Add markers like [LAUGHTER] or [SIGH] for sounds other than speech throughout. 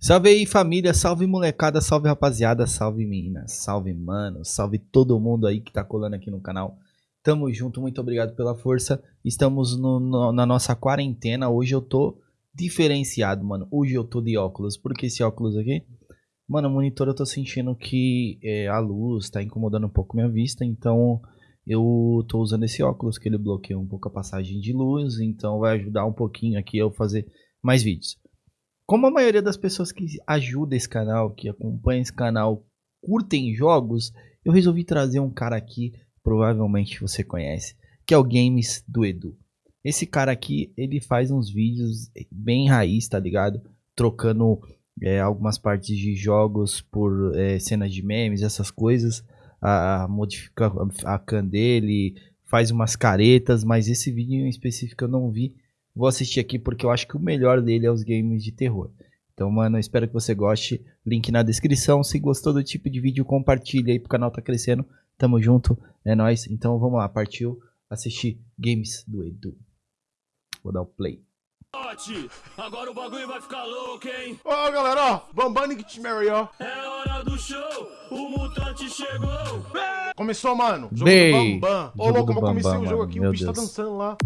Salve aí família, salve molecada, salve rapaziada, salve meninas, salve mano, salve todo mundo aí que tá colando aqui no canal. Tamo junto, muito obrigado pela força. Estamos no, no, na nossa quarentena. Hoje eu tô diferenciado, mano. Hoje eu tô de óculos. Por que esse óculos aqui? Mano, o monitor eu tô sentindo que é, a luz tá incomodando um pouco minha vista, então eu tô usando esse óculos que ele bloqueia um pouco a passagem de luz, então vai ajudar um pouquinho aqui eu fazer mais vídeos. Como a maioria das pessoas que ajudam esse canal, que acompanham esse canal, curtem jogos, eu resolvi trazer um cara aqui, provavelmente você conhece, que é o Games do Edu. Esse cara aqui, ele faz uns vídeos bem raiz, tá ligado? Trocando é, algumas partes de jogos por é, cenas de memes, essas coisas. A, a modifica a can dele, faz umas caretas, mas esse vídeo em específico eu não vi Vou assistir aqui porque eu acho que o melhor dele é os games de terror. Então, mano, espero que você goste. Link na descrição. Se gostou do tipo de vídeo, compartilha aí pro canal tá crescendo. Tamo junto, é nóis. Então vamos lá, partiu assistir games do Edu. Vou dar o play. Agora o bagulho vai ficar louco, hein? Ó, oh, galera, ó, Bambam Nick Mary, ó. É hora do show, o mutante chegou. Começou, mano. Jogo Bem, do Bambam. Ô, louco, como eu comecei o jogo aqui, o bicho tá Deus. tá dançando lá.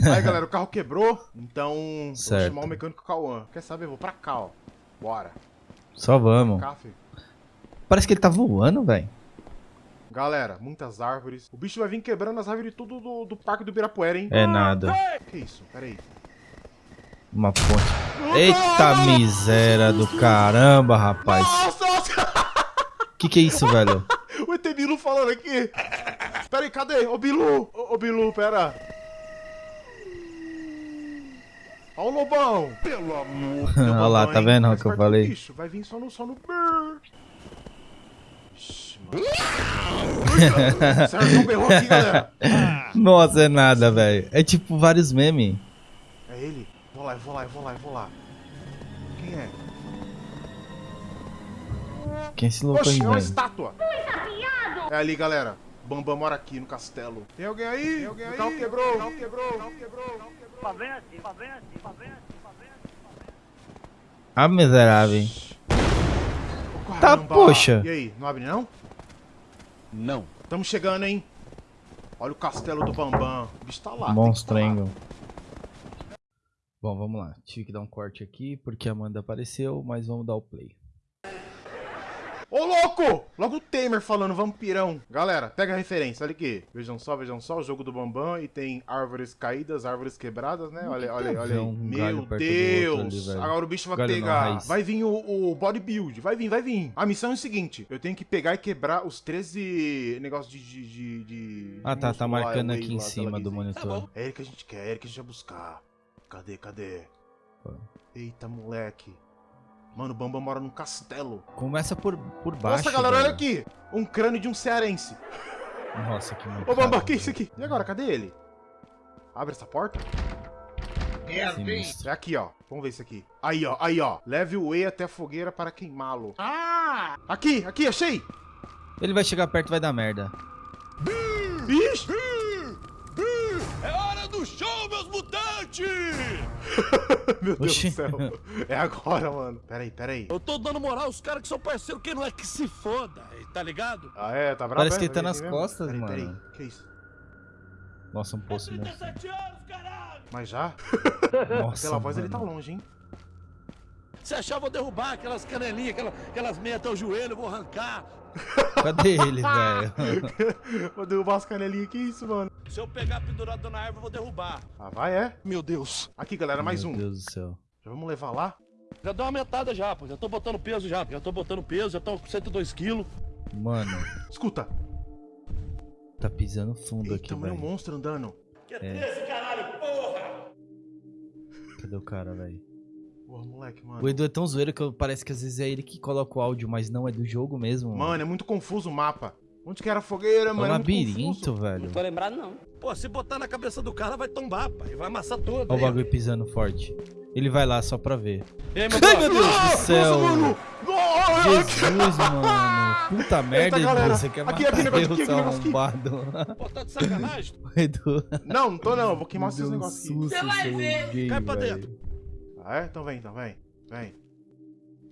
[LAUGHS] Aí, galera, o carro quebrou, então certo. vou chamar o mecânico Cauã. Quer saber? Vou pra cá, ó. Bora. Só vamos. Cá, Parece que ele tá voando, velho. Galera, muitas árvores. O bicho vai vir quebrando as árvores tudo do, do Parque do Birapuera, hein? É nada. Que isso? Pera aí. Uma ponte. Eita miséria do caramba, rapaz. Nossa, nossa. Que que é isso, velho? [LAUGHS] o ET Bilu falando aqui. Pera aí, cadê? Ô, Bilu. Ô Bilu, pera. Ó o lobão! Pelo amor [LAUGHS] de Olha lá, tá vendo o que eu falei? Bicho, vai vir só no, só no. [LAUGHS] Nossa, é nada, velho. É tipo vários memes. É ele? Vou lá, eu vou lá, eu vou lá, eu vou lá. Quem é? Quem é esse louco Oxi, aí, é uma estátua. É ali, galera. Bambam mora aqui no castelo. Tem alguém aí? Tem alguém aí? Quebrou. Quebrou. O carro quebrou. Ah, miserável. Tá, poxa. E aí, não abre não? Não. Estamos chegando, hein? Olha o castelo do Bambam. O bicho tá lá. Monstrengo. Tá Bom, vamos lá. Tive que dar um corte aqui porque a Amanda apareceu, mas vamos dar o play. Ô, louco! Logo o Temer falando vampirão. Galera, pega a referência, olha aqui. Vejam só, vejam só, o jogo do Bambam e tem árvores caídas, árvores quebradas, né? Olha, olha, olha aí. Um Meu Deus! Ali, Agora o bicho vai galho pegar. Vai vir o, o bodybuild. Vai vir, vai vir. A missão é o seguinte: eu tenho que pegar e quebrar os 13 negócios de. de, de, de ah, tá, tá marcando aqui em cima do monitor. Tá é ele que a gente quer, é ele que a gente vai buscar. Cadê, cadê? Eita, moleque. Mano, o Bambam mora num castelo. Começa por, por baixo. Nossa, galera, velho. olha aqui. Um crânio de um cearense. Nossa, que mancada. Ô, Bambam, que é isso aqui? E agora, cadê ele? Abre essa porta. É, é aqui, ó. Vamos ver isso aqui. Aí, ó. Aí, ó. Leve o E até a fogueira para queimá-lo. Ah! Aqui, aqui, achei. Ele vai chegar perto e vai dar merda. Bicho! [LAUGHS] Meu Deus Oxi. do céu. É agora, mano. Pera aí, pera aí. Eu tô dando moral aos caras que são parceiros, que não é que se foda, tá ligado? Ah, é? Tá bravo? Parece que ele tá nas costas, pera mano. Pera aí, que isso? Nossa, um poço mesmo. anos, caralho! Mas já? Nossa, Pela voz mano. ele tá longe, hein? Se achar, eu vou derrubar aquelas canelinhas, aquelas, aquelas meias até o joelho, eu vou arrancar. Cadê ele, velho? [LAUGHS] vou derrubar as canelinhas, que isso, mano? Se eu pegar pendurado na árvore, eu vou derrubar. Ah, vai, é? Meu Deus. Aqui, galera, mais Meu um. Meu Deus do céu. Já vamos levar lá? Já deu uma aumentada já, pô. Já tô botando peso já. Já tô botando peso, já tô com 102 quilos. Mano. Escuta. Tá pisando fundo Eita, aqui, velho. Tem um monstro andando. Que é esse caralho, porra? Cadê o cara, velho? Porra, moleque, mano. O Edu é tão zoeiro que parece que às vezes é ele que coloca o áudio, mas não é do jogo mesmo. Mano, mano é muito confuso o mapa. Onde que era a fogueira, é mano? É um labirinto, velho. Não tô lembrado, não. Pô, se botar na cabeça do cara, vai tombar, pai. Vai amassar tudo. Olha o bagulho pisando forte. Ele vai lá só pra ver. Ei, meu, Ai, meu Deus do céu! Nossa, mano. Jesus, mano. Puta merda, Edu. Você quer aqui, matar aqui, Deus, seu arrombado. Pô, tá de sacanagem? [LAUGHS] Edu. Não, não tô não. Vou queimar esses negócios aqui. Você vai ver. Cai pra dentro. Ah, é? Então vem, então vem. Vem.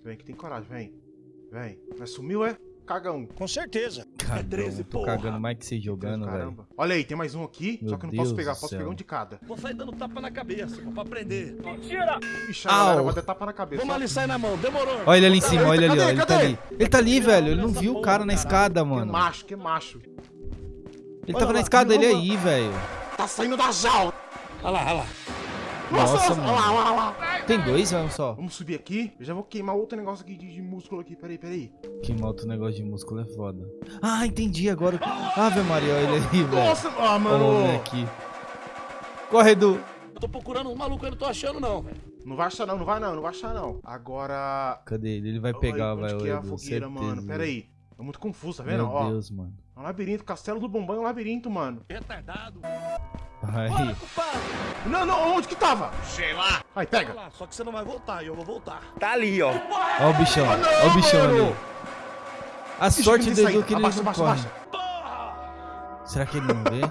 Vem que tem coragem, vem. Vem. Mas sumiu, é? Cagão. Com certeza. Cagão, 13, tô porra. cagando mais que você jogando, velho. Caramba. Olha aí, tem mais um aqui. Meu só que eu não Deus posso pegar, posso céu. pegar um de cada. Vou sair dando tapa na cabeça, pô, pra aprender. Ixi, a galera vai dar tapa na cabeça. Vamos ali sair na mão, demorou. Olha ele ali em cima, olha ele ali, ó. Cadê? Ele tá ali. Ele tá ali, velho. Ele não viu o cara na escada, Que mano. macho, que macho. Ele Olha tava na escada, ele virou aí, velho. Tá saindo da jaula. Olha lá, olha lá. Nossa, olha lá, olha lá, olha lá. Tem dois, velho, só. Vamos subir aqui. Eu já vou queimar outro negócio aqui de, de músculo aqui. Peraí, peraí. Que outro negócio de músculo é foda. Ah, entendi agora. Ave Maria, olha ele aí, velho. Nossa, ah, Olha mano. moleque. Corre, Edu. Eu tô procurando um maluco, eu não tô achando não. Não vai achar não, não vai não, não vai achar não. Agora... Cadê ele? Ele vai Olha pegar, onde vai, que é a fogueira, certeza. mano. Pera aí. É muito confuso, tá vendo? Meu Ó, Deus, mano. é um labirinto. Castelo do Bombom é um labirinto, mano. Retardado. Bora, culpado. Não, não, onde que tava? Sei lá. Aí, pega. lá, só que você não vai voltar e eu vou voltar. Tá ali, ó. Olha o bichão. Ah, não, Olha o bichão mano. ali. A sorte Ixi, do Edu que ele abaixa, não abaixa, abaixa. Porra! Será que ele não vê?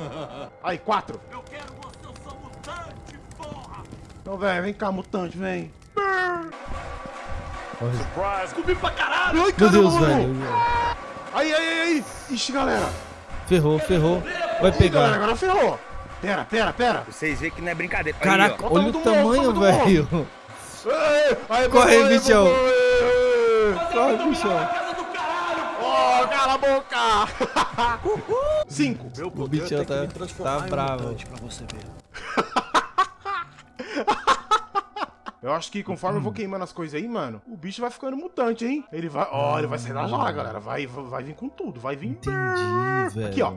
[LAUGHS] Aí, quatro. Eu quero você, eu sou mutante, porra! Então, velho, vem cá, mutante, vem. Olha. Comi pra caralho! Ai, Meu Deus, mano. velho. Aí, aí, aí, aí. Ixi, galera. Ferrou, ferrou. Vai Ih, galera, pegar. agora ferrou. Pera, pera, pera. Vocês veem que não é brincadeira. Aí, Caraca, ó. Olha o tamanho velho. Aí, Corre, bichão. Corre, bichão. Ó, cala a boca. Cinco. Meu O bichão tá, tá bravo. pra você ver. Eu acho que conforme eu vou queimando as coisas aí, mano, o bicho vai ficando mutante, hein? Ele vai. Ó, ele vai sair da jaula, galera. Vai, vai vir com tudo. Vai vir. Entendi, velho. Aqui, ó.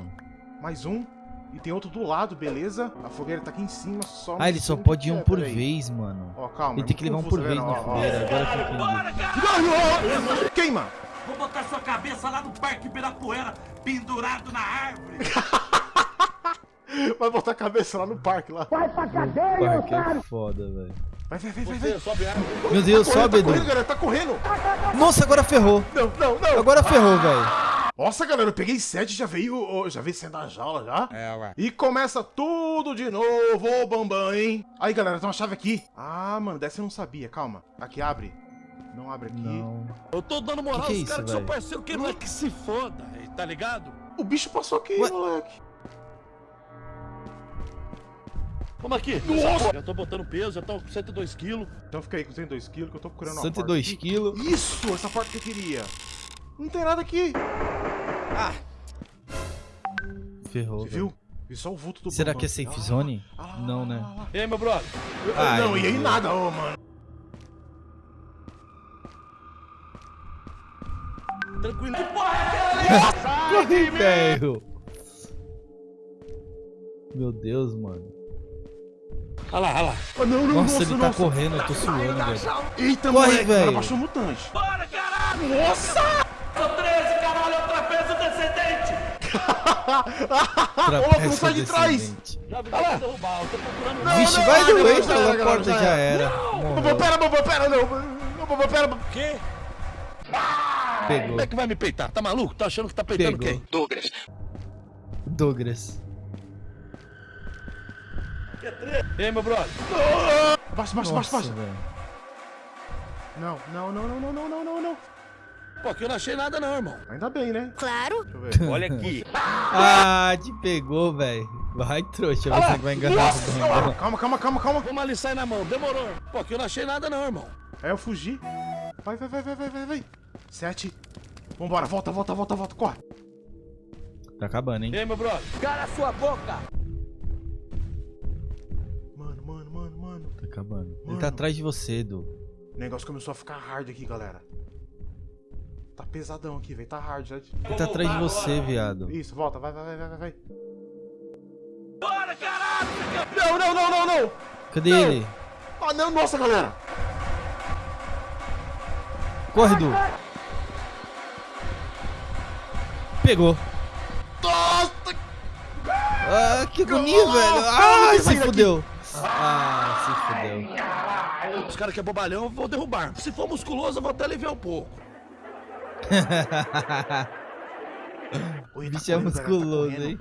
Mais um. E tem outro do lado, beleza? A fogueira tá aqui em cima, só. Ah, ele só pode ir um é, por peraí. vez, mano. Ó, calma. Ele é tem que levar um por vez na fogueira. Agora que eu entendi. Queima! Vou botar sua cabeça lá no Parque Ibirapuera, pendurado na árvore. [LAUGHS] Vai botar a cabeça lá no parque lá. Porra, que é foda, velho. Vai, vai, vai, vai, sobe a. Meu Deus, Correndo, sobe, tá correndo, galera, tá correndo. Nossa, agora ferrou. Não, não, não. Agora ferrou, velho. Nossa, galera, eu peguei sete, já veio, já veio saindo da jaula já. É, ué. E começa tudo de novo, ô Bambam, hein? Aí, galera, tem uma chave aqui. Ah, mano, dessa eu não sabia, calma. Aqui, abre. Não abre aqui. Não. Eu tô dando moral Que que é aos isso, caras que são velho? parceiros, que não é que se foda, tá ligado? O bicho passou aqui, Ué? moleque. Vamos aqui. Nossa! Já tô botando peso, já tô com 102 quilos. Então fica aí com 102 quilos que eu tô procurando uma 102 porta aqui. quilos. Isso, essa porta que eu queria. Não tem nada aqui. Ferrou. Você viu? Vi só o vulto do Será que é safe Ah, zone? ah, Não, lá, né? lá, lá. E aí, meu brother? Ai, não, e aí nada, ô, mano. Tranquilo. Que porra é aquela? [LAUGHS] Corre, velho. Meu Deus, mano. Olha lá, olha lá. Ah, não, não, Nossa, ele tá nossa. correndo, eu tô suando, velho. Eita, Corre, moleque, velho. baixou um mutante. Bora, caralho! Nossa! Sou 13, caralho, outra peso descendente! Ô, louco, não sai de trás. descendente. Já vi pra derrubar, eu tô procurando... Não, Vixe, não, vai não, não, já pela era, porta já já era. Morreu. pera, Bambam, pera, não. Não, Bambam, pera. Quê? Pegou. Como é que vai me peitar? Tá maluco? Tá achando que tá peitando Pegou. quem? Douglas. Douglas. Que é. E aí, meu brother? Baixa, baixa, baixa, baixa. Não, não, não, não, não, não, não, não. Pô, aqui eu não achei nada não, irmão. Ainda bem, né? Claro. [LAUGHS] Olha aqui. ah, te pegou, velho. Vai, trouxa, ah, você vai enganar. Nossa, calma, calma, calma, calma. Vamos ali, sai na mão. Demorou. Pô, aqui eu não achei nada não, irmão. É eu fugi. Vai, vai, vai, vai, vai, vai. Sete. Vambora, volta, volta, volta, volta, corre. Tá acabando, hein? Ei, meu brother. Cara, sua boca. Tá acabando. Ele Mano. tá atrás de você, Edu. O negócio começou a ficar hard aqui, galera. Tá pesadão aqui, velho. Tá hard, já. Ele tá atrás de você, viado. Isso, volta, vai, vai, vai, vai, vai, vai. Bora, caralho! Não, não, não, não, não! Cadê Não. ele? Ah, não, nossa, galera! Corre, Edu. Pegou. Nossa! Ah, que agonia, velho. Ah, se fudeu. Ah, se fudeu. Os caras que é bobalhão, eu vou derrubar. Se for musculoso, eu vou até aliviar um pouco. [LAUGHS] O tá bicho é correndo, galera, tá musculoso, correndo. hein?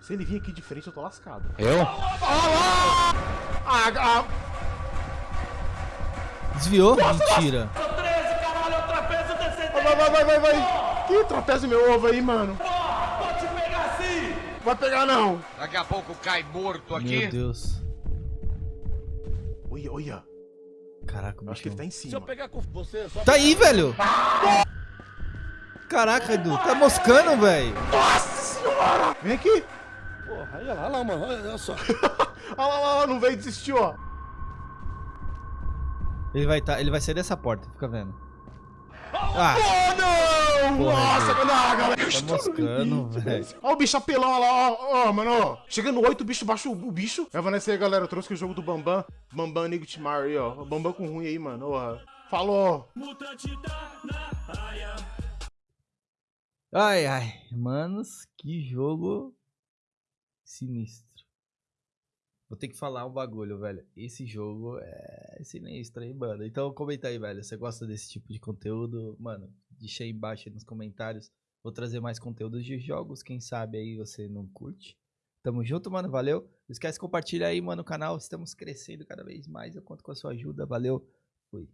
Se ele vir aqui de frente, eu tô lascado. Eu? Ah, ah, Desviou? Mentira. Vai, vai, vai, vai, vai. Que trapézio meu ovo aí, mano. Vou te pegar assim! Vai pegar não. Daqui a pouco cai morto Meu aqui. Deus. Olha, olha. Caraca, o Eu acho que ele bicho. tá em Se eu cima. pegar com você, só Tá aí, velho. Caraca, Edu. Tá moscando, velho. Vem aqui. Porra, olha lá, olha lá, mano, olha só. [LAUGHS] Olha lá, olha lá, não veio desistir, ó. Ele vai, tá, ele vai sair dessa porta, fica vendo. Ah, Oh, não! Porra, Nossa, não, galera. tá moscando, velho. Ó o bicho apelão, olha lá, ó, ó, mano, ó. Chega no 8, o bicho baixa o, o bicho. É, Vanessa aí, galera, eu trouxe o jogo do Bambam. Bambam Nightmare aí, ó. Bambam com ruim aí, mano, ó. Falou! Ai, ai. Manos, que jogo sinistro. Vou ter que falar um bagulho, velho. Esse jogo é sinistro, hein, mano? Então comenta aí, velho. Você gosta desse tipo de conteúdo? Mano, deixa aí embaixo aí nos comentários. Vou trazer mais conteúdos de jogos. Quem sabe aí você não curte. Tamo junto, mano. Valeu. Não esquece de compartilhar aí, mano, o canal. Estamos crescendo cada vez mais. Eu conto com a sua ajuda. Valeu. Fui.